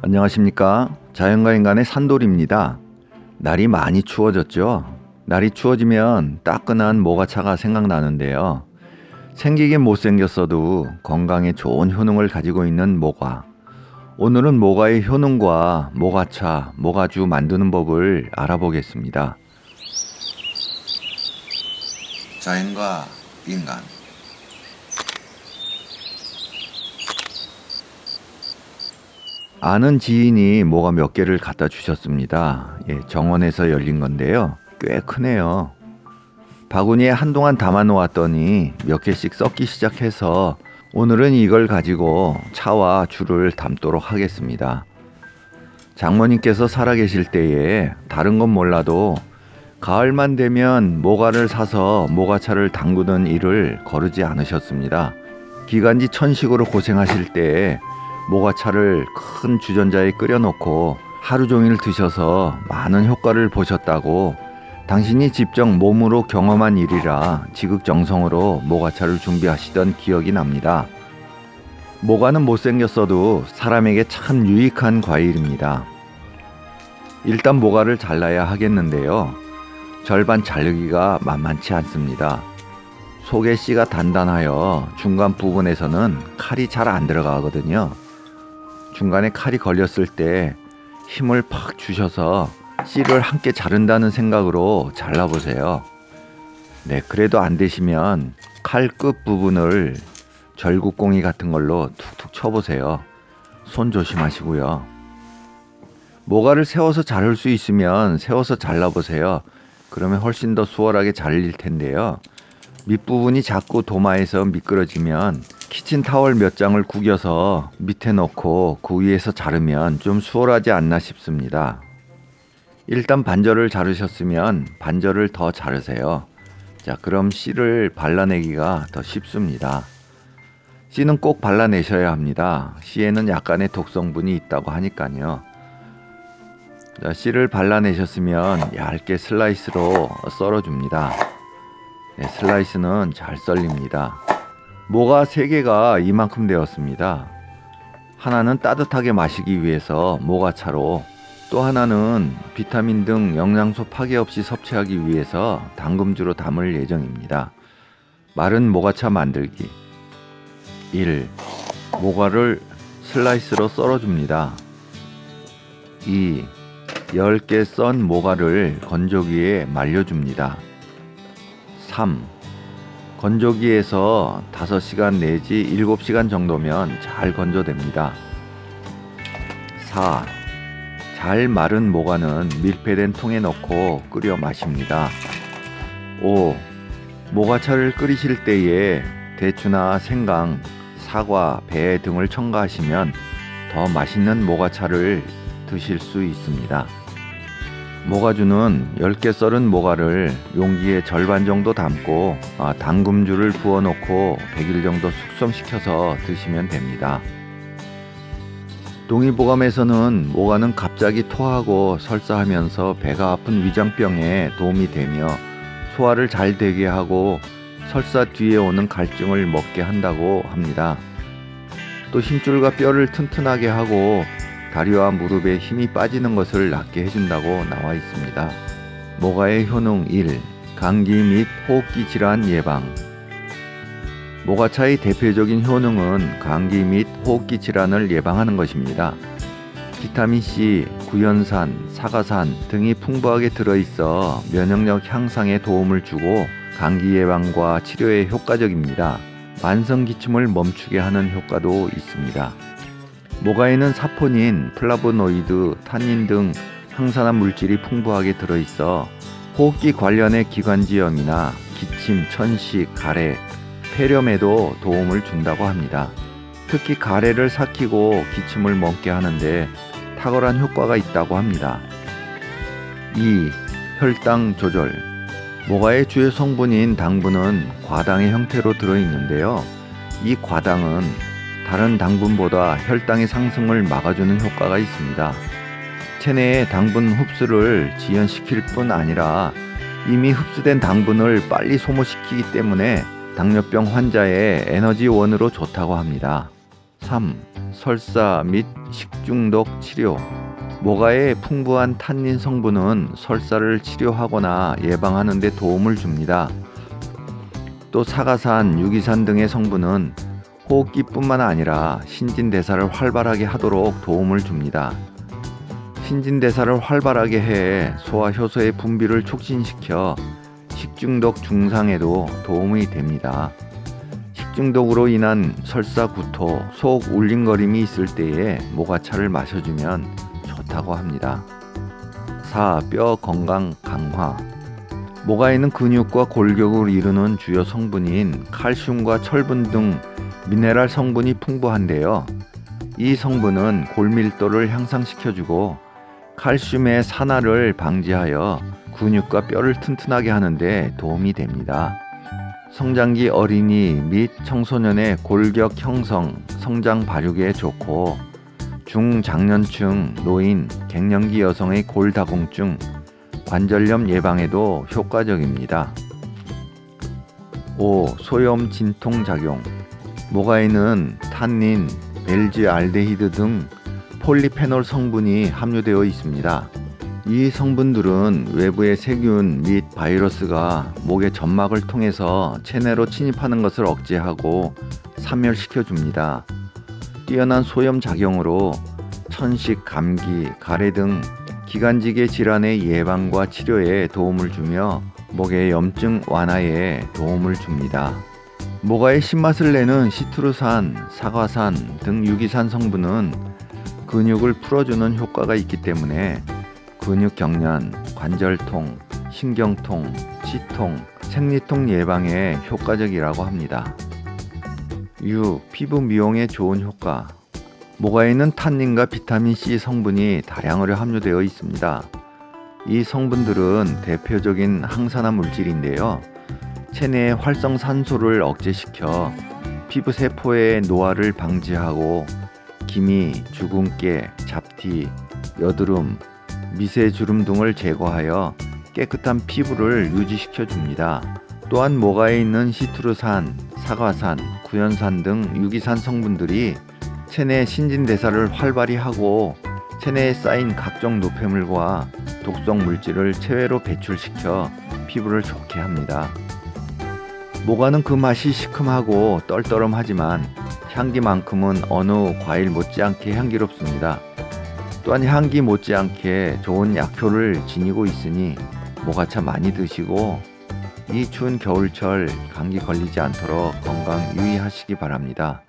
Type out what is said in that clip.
안녕하십니까? 자연과 인간의 산돌입니다. 날이 많이 추워졌죠? 날이 추워지면 따끈한 모가차가 생각나는데요. 생기긴 못생겼어도 건강에 좋은 효능을 가지고 있는 모가. 오늘은 모가의 효능과 모가차, 모가주 만드는 법을 알아보겠습니다. 자연과 인간 아는 지인이 뭐가 몇 개를 갖다 주셨습니다. 예, 정원에서 열린 건데요. 꽤 크네요. 바구니에 한동안 담아 놓았더니 몇 개씩 썩기 시작해서 오늘은 이걸 가지고 차와 줄을 담도록 하겠습니다. 장모님께서 살아계실 때에 다른 건 몰라도 가을만 되면 모가를 사서 모가차를 담그는 일을 거르지 않으셨습니다. 기간지 천식으로 고생하실 때에 모가차를 큰 주전자에 끓여놓고 하루 종일 드셔서 많은 효과를 보셨다고 당신이 직접 몸으로 경험한 일이라 지극정성으로 모가차를 준비하시던 기억이 납니다. 모가는 못생겼어도 사람에게 참 유익한 과일입니다. 일단 모가를 잘라야 하겠는데요. 절반 자르기가 만만치 않습니다. 속의 씨가 단단하여 중간 부분에서는 칼이 잘 안 들어가거든요. 중간에 칼이 걸렸을 때 힘을 팍 주셔서 씨를 함께 자른다는 생각으로 잘라보세요. 네, 그래도 안 되시면 칼 끝 부분을 절구공이 같은 걸로 툭툭 쳐보세요. 손 조심하시고요. 모가를 세워서 자를 수 있으면 세워서 잘라보세요. 그러면 훨씬 더 수월하게 잘릴 텐데요. 밑부분이 자꾸 도마에서 미끄러지면 키친 타월 몇 장을 구겨서 밑에 넣고 그 위에서 자르면 좀 수월하지 않나 싶습니다. 일단 반절을 자르셨으면 반절을 더 자르세요. 자, 그럼 씨를 발라내기가 더 쉽습니다. 씨는 꼭 발라내셔야 합니다. 씨에는 약간의 독성분이 있다고 하니까요. 자, 씨를 발라내셨으면 얇게 슬라이스로 썰어줍니다. 네, 슬라이스는 잘 썰립니다. 모가 3개가 이만큼 되었습니다. 하나는 따뜻하게 마시기 위해서 모가차로 또 하나는 비타민 등 영양소 파괴 없이 섭취하기 위해서 당금주로 담을 예정입니다. 마른 모가차 만들기 1. 모가를 슬라이스로 썰어줍니다. 2. 10개 썬 모가를 건조기에 말려줍니다. 3. 건조기에서 5시간 내지 7시간 정도면 잘 건조됩니다. 4. 잘 마른 모가는 밀폐된 통에 넣고 끓여 마십니다. 5. 모가차를 끓이실 때에 대추나 생강, 사과, 배 등을 첨가하시면 더 맛있는 모가차를 드실 수 있습니다. 모가주는 10개 썰은 모가를 용기에 절반 정도 담고 아, 당금주를 부어 놓고 100일 정도 숙성시켜서 드시면 됩니다. 동의보감에서는 모가는 갑자기 토하고 설사하면서 배가 아픈 위장병에 도움이 되며 소화를 잘 되게 하고 설사 뒤에 오는 갈증을 먹게 한다고 합니다. 또 힘줄과 뼈를 튼튼하게 하고 다리와 무릎에 힘이 빠지는 것을 낫게 해준다고 나와 있습니다. 모가의 효능 1. 감기 및 호흡기 질환 예방 모가차의 대표적인 효능은 감기 및 호흡기 질환을 예방하는 것입니다. 비타민C, 구연산, 사과산 등이 풍부하게 들어있어 면역력 향상에 도움을 주고 감기 예방과 치료에 효과적입니다. 만성 기침을 멈추게 하는 효과도 있습니다. 모과에는 사포닌, 플라보노이드, 타닌 등 항산화 물질이 풍부하게 들어있어 호흡기 관련의 기관지염이나 기침, 천식, 가래, 폐렴에도 도움을 준다고 합니다. 특히 가래를 삭히고 기침을 멎게 하는데 탁월한 효과가 있다고 합니다. 2. 혈당 조절 모가의 주요 성분인 당분은 과당의 형태로 들어있는데요. 이 과당은 다른 당분보다 혈당의 상승을 막아주는 효과가 있습니다. 체내의 당분 흡수를 지연시킬 뿐 아니라 이미 흡수된 당분을 빨리 소모시키기 때문에 당뇨병 환자의 에너지원으로 좋다고 합니다. 3. 설사 및 식중독 치료 모가의 풍부한 탄닌 성분은 설사를 치료하거나 예방하는 데 도움을 줍니다. 또 사과산, 유기산 등의 성분은 호흡기뿐만 아니라 신진대사를 활발하게 하도록 도움을 줍니다. 신진대사를 활발하게 해 소화 효소의 분비를 촉진시켜 식중독 중상에도 도움이 됩니다. 식중독으로 인한 설사 구토, 속 울림거림이 있을 때에 모가차를 마셔주면 좋다고 합니다. 4. 뼈 건강 강화 모가에는 근육과 골격을 이루는 주요 성분인 칼슘과 철분 등 미네랄 성분이 풍부한데요. 이 성분은 골밀도를 향상시켜주고 칼슘의 산화를 방지하여 근육과 뼈를 튼튼하게 하는데 도움이 됩니다. 성장기 어린이 및 청소년의 골격 형성, 성장 발육에 좋고 중장년층, 노인, 갱년기 여성의 골다공증, 관절염 예방에도 효과적입니다. 5. 소염 진통 작용 모가에는 탄닌, 벨지알데히드 등 폴리페놀 성분이 함유되어 있습니다. 이 성분들은 외부의 세균 및 바이러스가 목의 점막을 통해서 체내로 침입하는 것을 억제하고 사멸시켜 줍니다. 뛰어난 소염 작용으로 천식, 감기, 가래 등 기관지계 질환의 예방과 치료에 도움을 주며 목의 염증 완화에 도움을 줍니다. 모가의 신맛을 내는 시트루산, 사과산 등 유기산 성분은 근육을 풀어주는 효과가 있기 때문에 근육 경련, 관절통, 신경통, 치통, 생리통 예방에 효과적이라고 합니다. 6. 피부 미용에 좋은 효과 모가에는 탄닌과 비타민C 성분이 다량으로 함유되어 있습니다. 이 성분들은 대표적인 항산화 물질인데요. 체내의 활성산소를 억제시켜 피부 세포의 노화를 방지하고 기미, 주근깨, 잡티, 여드름, 미세주름 등을 제거하여 깨끗한 피부를 유지시켜 줍니다. 또한 모가에 있는 시트루산, 사과산, 구연산 등 유기산 성분들이 체내 신진대사를 활발히 하고 체내에 쌓인 각종 노폐물과 독성 물질을 체외로 배출시켜 피부를 좋게 합니다. 모가는 그 맛이 시큼하고 떨떠름하지만 향기만큼은 어느 과일 못지않게 향기롭습니다. 또한 향기 못지않게 좋은 약효를 지니고 있으니 모가차 많이 드시고 이 추운 겨울철 감기 걸리지 않도록 건강 유의하시기 바랍니다.